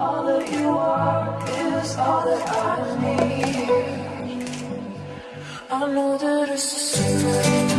All that you are is all that I need. I know that it's a secret.